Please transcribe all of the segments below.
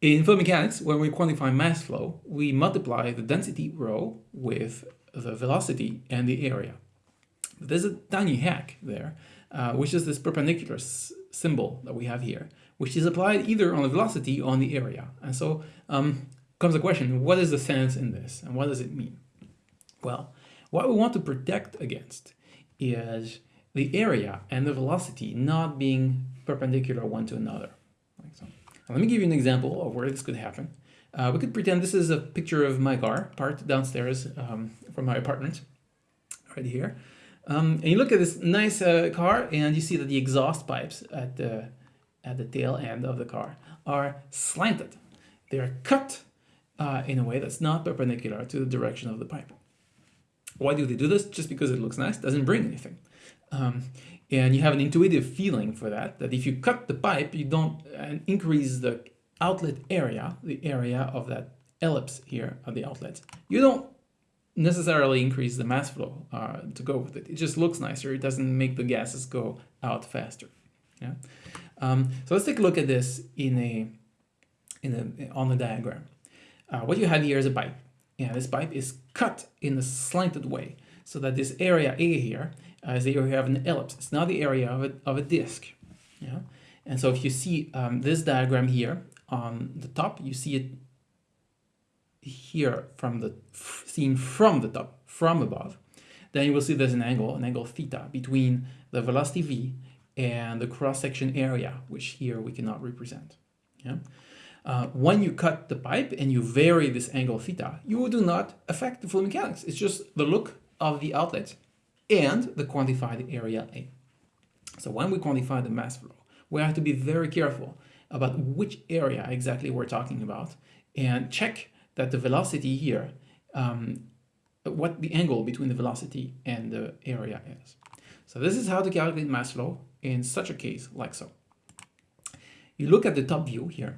In fluid mechanics, when we quantify mass flow, we multiply the density rho with the velocity and the area. There's a tiny hack there, uh, which is this perpendicular symbol that we have here, which is applied either on the velocity or on the area. And so um, comes the question, what is the sense in this and what does it mean? Well, what we want to protect against is the area and the velocity not being perpendicular one to another. Let me give you an example of where this could happen. Uh, we could pretend this is a picture of my car parked downstairs um, from my apartment, right here. Um, and you look at this nice uh, car and you see that the exhaust pipes at the, at the tail end of the car are slanted. They're cut uh, in a way that's not perpendicular to the direction of the pipe. Why do they do this? Just because it looks nice, doesn't bring anything. Um, and you have an intuitive feeling for that, that if you cut the pipe, you don't uh, increase the outlet area, the area of that ellipse here at the outlet. You don't necessarily increase the mass flow uh, to go with it. It just looks nicer. It doesn't make the gases go out faster. Yeah. Um, so let's take a look at this in a in a on the diagram. Uh, what you have here is a pipe. Yeah, this pipe is cut in a slanted way so that this area A here uh, is the area of an ellipse. It's not the area of a, of a disk. Yeah. And so if you see um, this diagram here on the top, you see it here from the seen from the top, from above, then you will see there's an angle, an angle theta, between the velocity v and the cross-section area, which here we cannot represent. Yeah? Uh, when you cut the pipe and you vary this angle theta, you do not affect the fluid mechanics. It's just the look of the outlet and the quantified area A. So when we quantify the mass flow, we have to be very careful about which area exactly we're talking about and check that the velocity here, um, what the angle between the velocity and the area is. So this is how to calculate mass flow in such a case like so. You look at the top view here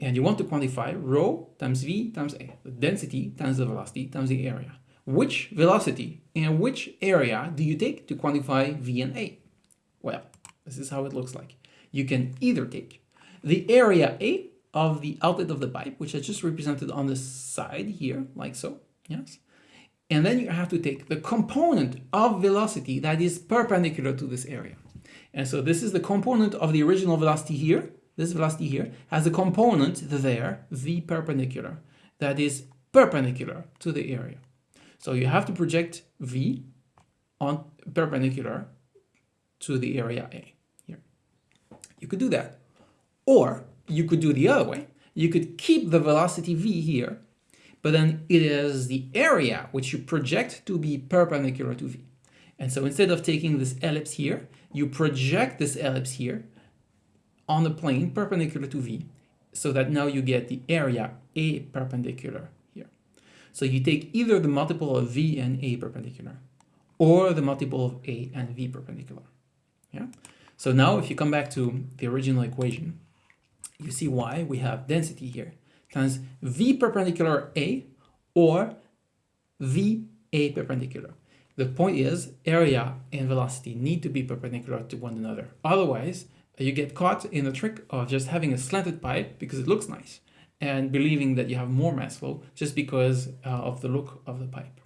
and you want to quantify rho times v times a, the density times the velocity times the area. Which velocity and which area do you take to quantify v and a? Well, this is how it looks like. You can either take the area a of the outlet of the pipe, which is just represented on the side here, like so, yes? And then you have to take the component of velocity that is perpendicular to this area. And so this is the component of the original velocity here. This velocity here has a component there, v perpendicular, that is perpendicular to the area. So you have to project v on perpendicular to the area A here. You could do that. Or you could do the other way. You could keep the velocity v here, but then it is the area which you project to be perpendicular to v. And so instead of taking this ellipse here, you project this ellipse here on the plane perpendicular to v, so that now you get the area a perpendicular here. So you take either the multiple of v and a perpendicular, or the multiple of a and v perpendicular. Yeah. So now if you come back to the original equation, you see why we have density here times v perpendicular a or v a perpendicular. The point is area and velocity need to be perpendicular to one another. Otherwise, you get caught in the trick of just having a slanted pipe because it looks nice and believing that you have more mass flow just because uh, of the look of the pipe.